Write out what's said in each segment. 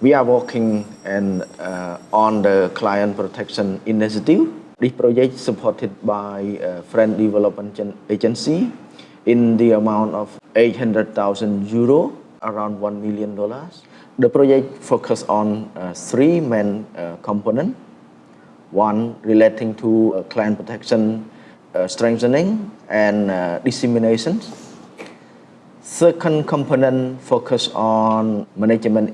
We are working and, uh, on the client protection initiative. This project supported by uh, French Development Agency in the amount of 800,000 euro, around $1 million. The project focuses on uh, three main uh, components. One relating to uh, client protection uh, strengthening and dissemination. Second component focus on management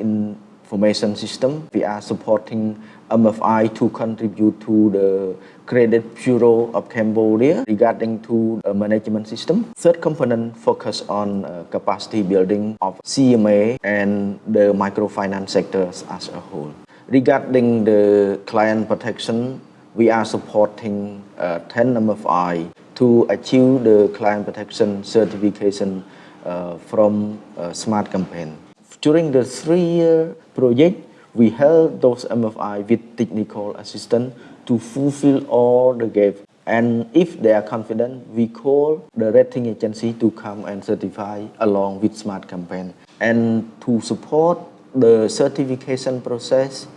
information system. We are supporting MFI to contribute to the Credit Bureau of Cambodia regarding to the management system. Third component focus on uh, capacity building of CMA and the microfinance sectors as a whole. Regarding the client protection, we are supporting uh, 10 MFI to achieve the client protection certification uh, from uh, Smart Campaign. During the three-year project, we help those MFI with technical assistance to fulfill all the gaps. And if they are confident, we call the rating agency to come and certify along with Smart Campaign. And to support the certification process,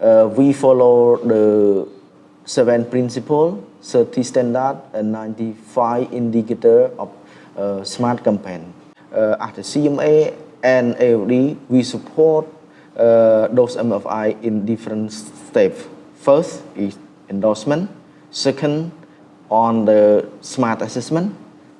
uh, we follow the seven principle, 30 standard, and 95 indicator of uh, Smart Campaign. Uh, at the CMA and AOD, we support uh, those MFI in different steps. First is endorsement, second on the smart assessment,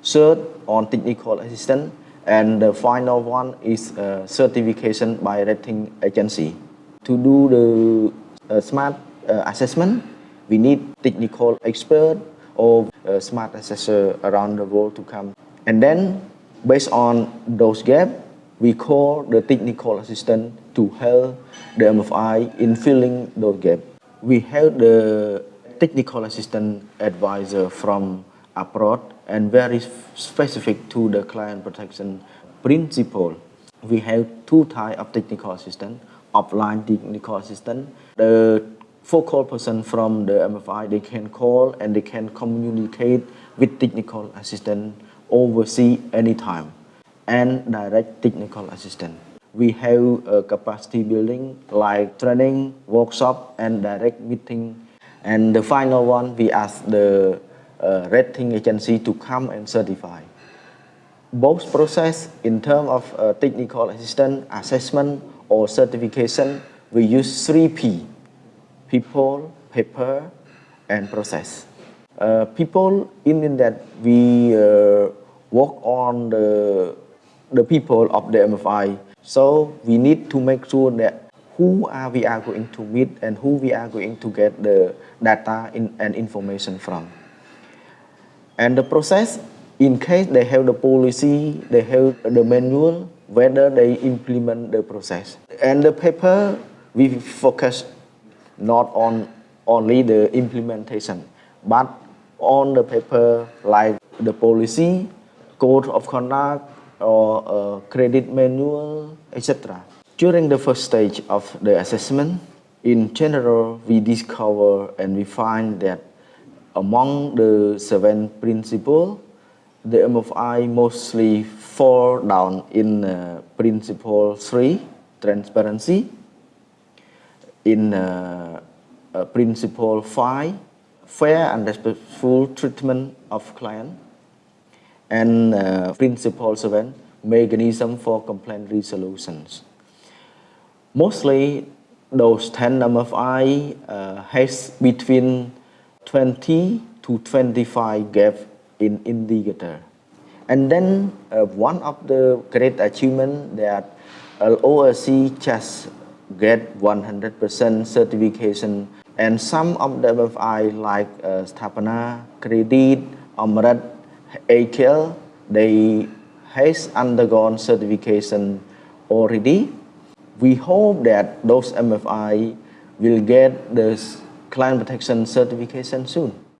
third on technical assistance, and the final one is uh, certification by rating agency. To do the uh, smart uh, assessment, we need technical expert or uh, smart assessor around the world to come. And then based on those gaps, we call the technical assistant to help the MFI in filling those gaps. We have the technical assistant advisor from abroad and very specific to the client protection principle. We have two types of technical assistant, offline technical assistant. The focal person from the MFI, they can call and they can communicate with technical assistant overseas anytime and direct technical assistance. We have a capacity building like training, workshop, and direct meeting. And the final one, we ask the uh, rating agency to come and certify. Both process in terms of uh, technical assistance, assessment, or certification, we use three P, people, paper, and process. Uh, people in that we uh, work on the the people of the MFI. So we need to make sure that who are we are going to meet and who we are going to get the data in, and information from. And the process, in case they have the policy, they have the manual, whether they implement the process. And the paper, we focus not on only the implementation, but on the paper like the policy, code of conduct, or a credit manual, etc. During the first stage of the assessment, in general, we discover and we find that among the seven principles, the MFI mostly fall down in uh, principle 3, transparency, in uh, uh, principle 5, fair and respectful treatment of client, and uh, 7, mechanism for complaint resolutions. Mostly those 10 MFI uh, has between 20 to 25 gaps in indicator. And then uh, one of the great achievement that ORC just get 100% certification and some of the MFI like uh, Sathapana, Credit, Amret, AKL, they has undergone certification already. We hope that those MFI will get the client protection certification soon.